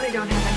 really don't have